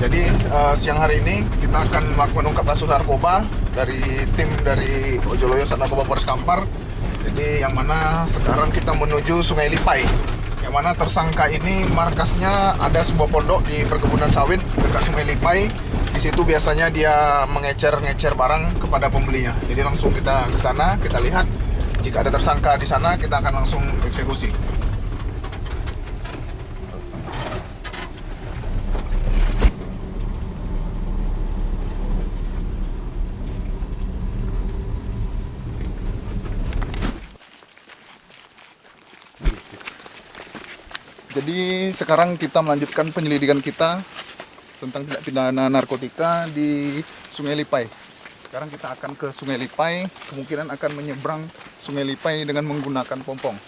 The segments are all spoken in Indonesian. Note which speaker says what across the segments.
Speaker 1: Jadi uh, siang hari ini kita akan melakukan ungkap kasus narkoba dari tim dari Ojoloyo Sat Narkoba Polres Kampar. Jadi yang mana sekarang kita menuju Sungai Lipai. Yang mana tersangka ini markasnya ada sebuah pondok di perkebunan sawit dekat Sungai Lipai. Di situ biasanya dia mengecer-ngecer barang kepada pembelinya. Jadi langsung kita ke sana, kita lihat jika ada tersangka di sana kita akan langsung eksekusi. Jadi sekarang kita melanjutkan penyelidikan kita tentang tindak pidana narkotika di Sungai Lipai. Sekarang kita akan ke Sungai Lipai, kemungkinan akan menyeberang Sungai Lipai dengan menggunakan pompong.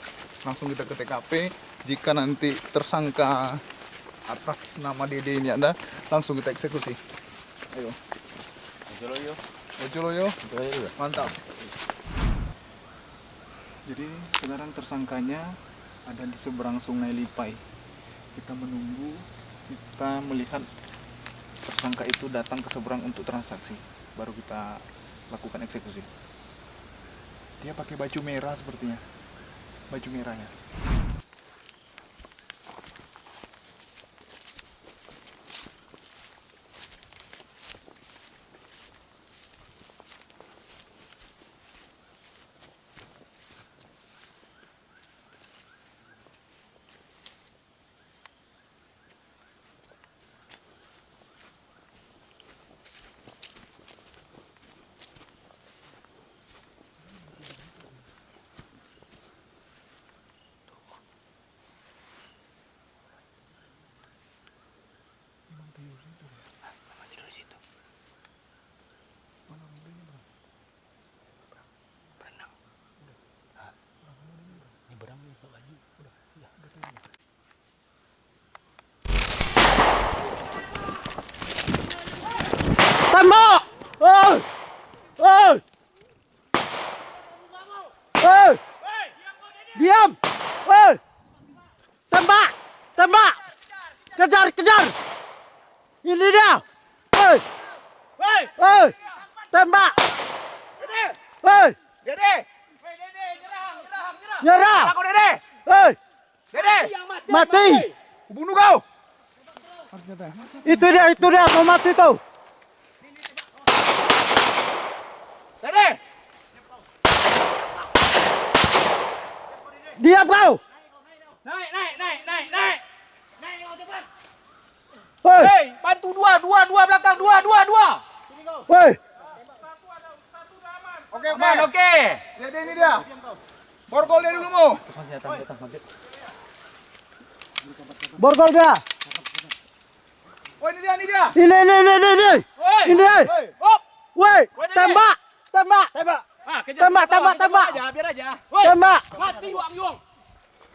Speaker 1: Langsung kita ke TKP, jika nanti tersangka atas nama Dede ini ada, langsung kita eksekusi. Ayo.
Speaker 2: Ojoloyo.
Speaker 1: Ojoloyo,
Speaker 2: Ojoloyo.
Speaker 1: mantap. Jadi sekarang tersangkanya ada di seberang sungai Lipai. Kita menunggu, kita melihat tersangka itu datang ke seberang untuk transaksi. Baru kita lakukan eksekusi. Dia pakai baju merah sepertinya. Baju merahnya.
Speaker 3: Tembak! Kejar, kejar! Ini dia! Oi! Oi! Tembak! Oi!
Speaker 4: Dede!
Speaker 3: Nyerah!
Speaker 4: Aku Dede!
Speaker 3: Oi!
Speaker 4: Dede!
Speaker 3: Mati!
Speaker 4: Bunuh kau!
Speaker 3: Itu dia, itu dia, mau mati tuh!
Speaker 4: Dede!
Speaker 3: Diam kau!
Speaker 4: Naik, naik, naik, naik, naik! Naik kau cepat! Hei, bantu dua, dua, dua belakang, dua, dua, dua!
Speaker 3: Oi!
Speaker 1: Oke, oke.
Speaker 4: Aman, oke!
Speaker 1: Dede ini dia. Borgol dia dulu mu.
Speaker 3: Borgol dia!
Speaker 1: Oh ini dia, ini dia.
Speaker 3: Ini, ini, ini, ini, ini!
Speaker 4: Woi!
Speaker 3: Ini!
Speaker 4: Hop!
Speaker 3: Woi! Tembak! Tembak!
Speaker 1: Tembak.
Speaker 4: Ah,
Speaker 3: Tembak, tembak, tembak.
Speaker 4: Biar aja, biar aja. Woi!
Speaker 3: Tembak!
Speaker 4: Mati Wang Yung!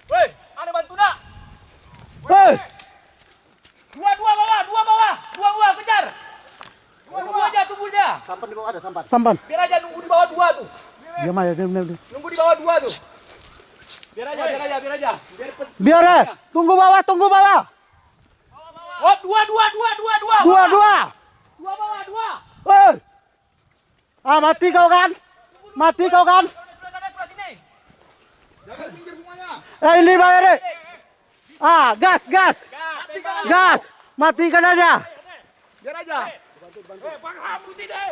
Speaker 4: Woi, ada bantu tak?
Speaker 3: Woi!
Speaker 4: Dua, dua bawah, dua bawah! Dua, dua, kejar! Tunggu aja, tunggu aja!
Speaker 3: Sampan.
Speaker 4: Biar aja nunggu di bawah dua tuh.
Speaker 3: Diam aja, diam, diam. diam.
Speaker 4: Nunggu di bawah dua tuh. Biar aja, biar aja, biar aja. Biar
Speaker 3: Biar ya. Tunggu bawah, tunggu bawah.
Speaker 4: Oh, dua, dua, dua, dua, dua.
Speaker 3: Dua, dua.
Speaker 4: Dua bawah, dua.
Speaker 3: Woi. Ah, mati kau kan? Mati kau kan?
Speaker 1: Jangan pinggir semuanya.
Speaker 3: Eh, ini bayar deh. Ah, gas, gas. Gas. Matikan aja.
Speaker 1: Biar aja.
Speaker 4: Eh, Bang Hamu ni deh.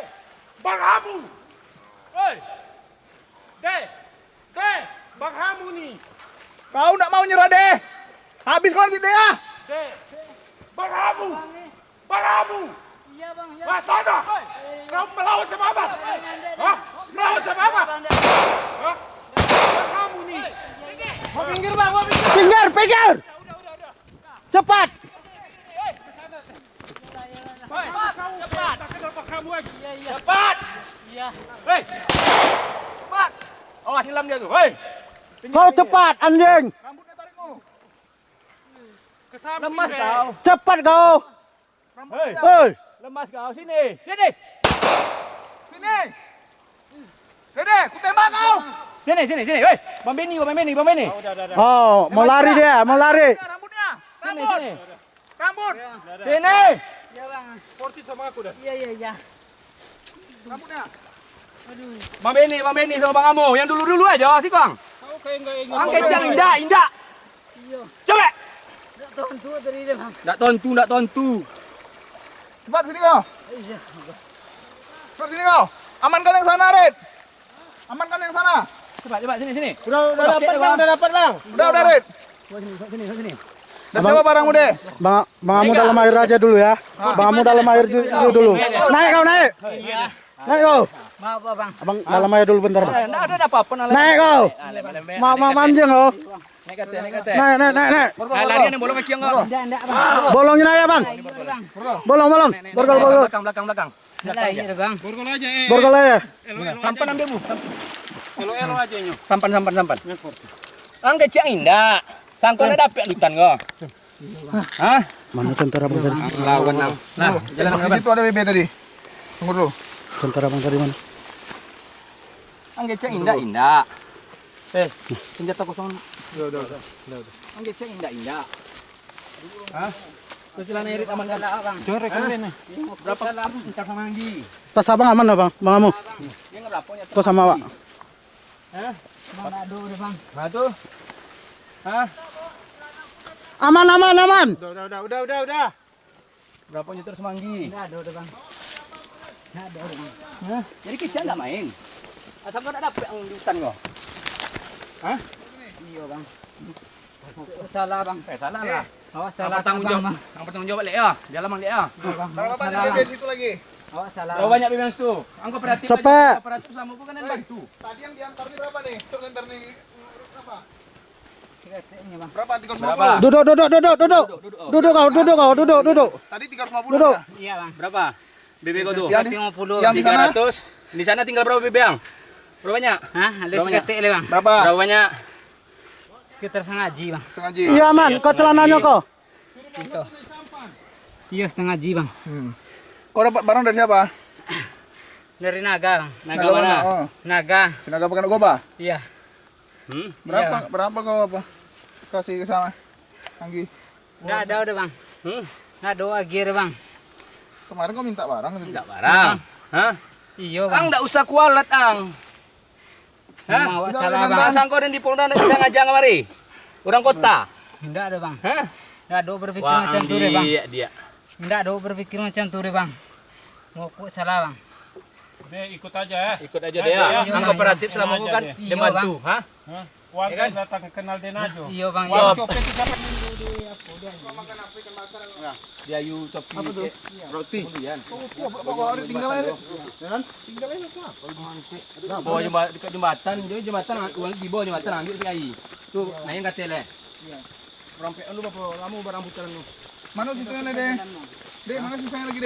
Speaker 4: Bang Hamu. Hei. Deh. Deh. Bang Hamu ni.
Speaker 1: Kau nak mau nyerah deh. Habis kau nanti deh ah.
Speaker 4: Deh. Bang Hamu. Bang Hamu. Iya bang. Ya. Sana. Kau melawan sama apa? Hah? Melawan sama apa? Hah? Bang Hamu ni.
Speaker 1: Mau pinggir bang, mau pinggir.
Speaker 3: Pinggir, pinggir. Cepat.
Speaker 4: Cepat. Lagi. Cepat. Iya. Hei. Cepat. Awas hilang dia tu. Hei.
Speaker 3: Kau cepat, anjing.
Speaker 1: Rambutnya tarikmu.
Speaker 4: Ke samping Lemas kau.
Speaker 3: Cepat kau.
Speaker 4: Hei.
Speaker 3: Hei.
Speaker 4: Lemas kau. Sini. Sini.
Speaker 1: Sini. Dede, ku tembak kau.
Speaker 4: Sini, sini, sini. Hei. Bang Benny, Bang.
Speaker 3: Oh, mau lari dia, mau lari.
Speaker 4: Sini, sini.
Speaker 1: Rambut.
Speaker 4: Sini.
Speaker 5: Ya bang.
Speaker 6: Sporty sama aku dah.
Speaker 5: Iya iya iya.
Speaker 1: Rambutnya.
Speaker 4: Bang Benny, Bang Benny sama Bang Amo. Yang dulu-dulu aja sih, Kang.
Speaker 6: Kau kayak enggak ingat.
Speaker 4: Bang kecang indah, indah.
Speaker 5: Iya.
Speaker 4: Coba.
Speaker 5: Tak tahu tu dari dia bang.
Speaker 4: Ndak tontu, ndak tontu.
Speaker 1: Cepat sini kau.
Speaker 5: Iya.
Speaker 1: Cepat sini kau. Amankan yang sana, Red. Amankan yang sana.
Speaker 4: Coba, coba sini, sini.
Speaker 3: Udah udah
Speaker 4: Oke,
Speaker 3: dapat
Speaker 4: Bang.
Speaker 3: udah dapat bang.
Speaker 1: Udah, udah, Red.
Speaker 4: Sini, sini.
Speaker 1: Dan siapa barangmu deh?
Speaker 3: Bang, bang Amu dalam air aja dulu ya. Bang Amu dalam air du- dulu dulu. Naik kau naik.
Speaker 5: Iya.
Speaker 3: Naik kau.
Speaker 5: Maaf bang.
Speaker 3: Abang dalam air dulu bentar.
Speaker 4: Eh, ndak ada apa-apa nala.
Speaker 3: Naik kau. Ma ma manjing kau.
Speaker 4: Naik naik.
Speaker 3: Naik naik
Speaker 4: Ah, larian bolong kaki enggak?
Speaker 5: Enggak enggak bang.
Speaker 3: Bolongin aja bang.
Speaker 5: Iya bang.
Speaker 3: Bolong bolong. Borgol borgol.
Speaker 4: Belakang, belakang, belakang.
Speaker 5: Iya bang.
Speaker 6: Borgol aja eh.
Speaker 3: Borgol aja.
Speaker 6: Sampan ambil bu. Elo-elo aja nyo.
Speaker 4: Sampan, sampan, sampan. Ang kecang indah. Sangkon ada apa hutan kau? Hah?
Speaker 3: Mana tentara bang tadi?
Speaker 4: Lawan nang. Nah, jalan
Speaker 1: Di situ ada BB tadi. Tunggu dulu.
Speaker 3: Tentara bang tadi mana?
Speaker 4: Ang kecang indah, indah. Eh, senjata kosong.
Speaker 1: Udah, udah, udah.
Speaker 4: Ang kecang indah, indah. Hah? Terus jalan irit aman.
Speaker 6: Jorek ini.
Speaker 4: Berapa entar sama Anggi?
Speaker 3: Tas abang aman lah bang, bang Amu.
Speaker 4: Dia
Speaker 3: sama Wak.
Speaker 5: Bang aduh udah bang.
Speaker 4: Nah tuh. Hah?
Speaker 3: Aman aman aman.
Speaker 1: Udah, udah, udah, udah, udah.
Speaker 4: Berapa nyetir semanggi?
Speaker 5: Enggak ada udah bang. Enggak ada udah bang.
Speaker 4: Hah? Jadi kecil enggak main. Asal kau ada apa yang di hutan kau?
Speaker 5: Iya bang. Salah bang.
Speaker 4: Eh, salah lah.
Speaker 5: Awas
Speaker 4: Yang
Speaker 5: salah
Speaker 4: bertanggung
Speaker 5: bang.
Speaker 4: jawab, yang bertanggung jawab lek ya. Jalan mang lek ya.
Speaker 1: Berapa banyak BB di situ lagi?
Speaker 5: Awas salah.
Speaker 4: Berapa banyak bebas tuh? Angkau perhatiin
Speaker 3: Cepet.
Speaker 4: Operatif sama bukan yang bantu.
Speaker 1: Tadi yang diantar ini berapa nih? Untuk antar nih berapa?
Speaker 5: Bang.
Speaker 1: Berapa? 350.
Speaker 4: Berapa?
Speaker 3: Duduk duduk duduk duduk. Duduk kau duduk kau duduk duduk.
Speaker 1: Tadi 350
Speaker 3: Duduk.
Speaker 1: ya?
Speaker 5: Iya bang.
Speaker 4: Berapa? BB kau tuh?
Speaker 1: Yang di,
Speaker 5: 50.
Speaker 1: yang di sana
Speaker 4: 300. Di sana tinggal berapa BB yang? Berapa banyak?
Speaker 5: Hah? Ada seketik le bang.
Speaker 1: berapa?
Speaker 4: Berapa banyak?
Speaker 5: Sekitar setengah ji bang.
Speaker 1: Setengah Ji.
Speaker 3: Iya aman. Kau celananya kau.
Speaker 5: Itu. Iya setengah ji bang.
Speaker 1: Hmm. Kau dapat barang dari siapa?
Speaker 5: Dari naga bang.
Speaker 4: Naga mana?
Speaker 1: Oh,
Speaker 5: Naga.
Speaker 1: tenaga pekan goba.
Speaker 5: Iya.
Speaker 4: Hmm?
Speaker 1: Berapa? Berapa kau apa? Kasih ke sana. Anggi.
Speaker 5: Enggak ada udah bang.
Speaker 4: Hmm?
Speaker 5: Enggak ada lagi udah bang.
Speaker 1: Kemarin kau minta barang gitu.
Speaker 4: Enggak barang. Hah?
Speaker 5: Iya bang.
Speaker 4: Ang enggak usah kualat ang. Hah?
Speaker 1: Tidak
Speaker 5: salah bang.
Speaker 4: Bang sangko dan di Polda bisa ngajak kemari. Orang kota.
Speaker 5: Enggak ada bang.
Speaker 4: Hah?
Speaker 5: Enggak ada berpikir
Speaker 4: Wah,
Speaker 5: macam tu deh bang.
Speaker 4: dia dia.
Speaker 5: Enggak ada berpikir macam tu deh bang. Ngaku salah bang.
Speaker 6: Dia ikut aja ya.
Speaker 4: Ikut aja dia.
Speaker 5: Iya,
Speaker 4: Ang
Speaker 5: Bang.
Speaker 4: kooperatif selama aku kan
Speaker 5: Iya,
Speaker 4: dia bantu,
Speaker 6: hah? Warga datang kenal Denajo.
Speaker 5: Iya bang.
Speaker 6: Wah,
Speaker 5: Iya.
Speaker 6: copet itu siapa?
Speaker 4: Dia yu topi. Apa tuh? Roti. Kemudian.
Speaker 1: Bawa tinggal aja. Tinggal aja apa?
Speaker 4: Bawa jembatan dekat jembatan, dia jembatan uang di bawah jembatan ambil sekali. Tuh, nah yang kata le. Rampai lu apa lama barang putaran lu.
Speaker 1: Mana sisanya deh? Deh, mana sisanya lagi deh?